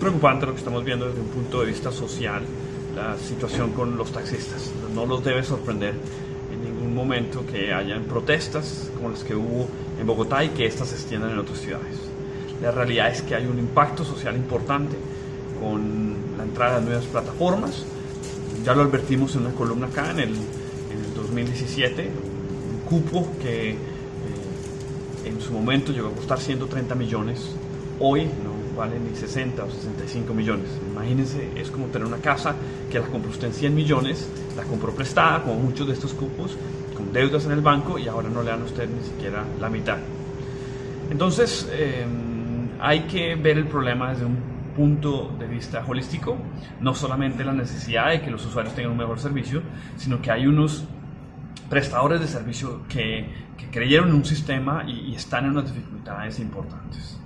preocupante lo que estamos viendo desde un punto de vista social, la situación con los taxistas. No los debe sorprender en ningún momento que hayan protestas como las que hubo en Bogotá y que éstas se extiendan en otras ciudades. La realidad es que hay un impacto social importante con la entrada de nuevas plataformas. Ya lo advertimos en una columna acá en el, en el 2017, un cupo que eh, en su momento llegó a costar 130 millones, hoy no vale ni 60 o 65 millones. Imagínense, es como tener una casa que la compró usted en 100 millones, la compró prestada, como muchos de estos cupos, con deudas en el banco y ahora no le dan a usted ni siquiera la mitad. Entonces, eh, hay que ver el problema desde un punto de vista holístico, no solamente la necesidad de que los usuarios tengan un mejor servicio, sino que hay unos prestadores de servicio que, que creyeron en un sistema y, y, están en unas dificultades importantes.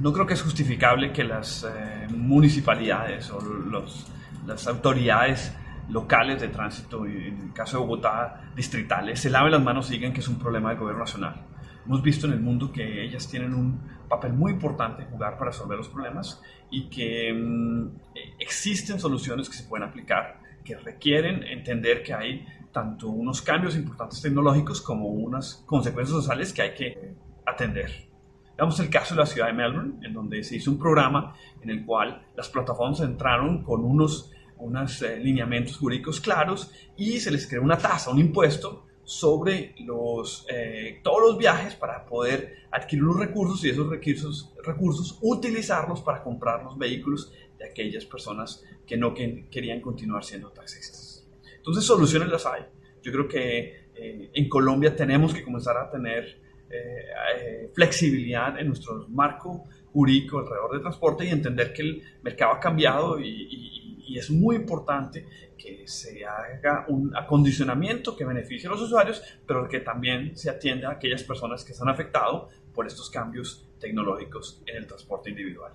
No creo que es justificable que las eh, municipalidades o los, las autoridades locales de tránsito, en el caso de Bogotá, distritales, se laven las manos y digan que es un problema del gobierno nacional. Hemos visto en el mundo que ellas tienen un papel muy importante jugar para resolver los problemas y que mmm, existen soluciones que se pueden aplicar que requieren entender que hay tanto unos cambios importantes tecnológicos como unas consecuencias sociales que hay que atender. Veamos el caso de la ciudad de Melbourne, en donde se hizo un programa en el cual las plataformas entraron con unos, unos eh, lineamientos jurídicos claros y se les creó una tasa, un impuesto sobre los, eh, todos los viajes para poder adquirir los recursos y esos recursos, recursos utilizarlos para comprar los vehículos de aquellas personas que no que, querían continuar siendo taxistas. Entonces soluciones las hay. Yo creo que eh, en Colombia tenemos que comenzar a tener eh, eh, flexibilidad en nuestro marco jurídico alrededor del transporte y entender que el mercado ha cambiado y, y es muy importante que se haga un acondicionamiento que beneficie a los usuarios, pero que también se atienda a aquellas personas que están afectadas por estos cambios tecnológicos en el transporte individual.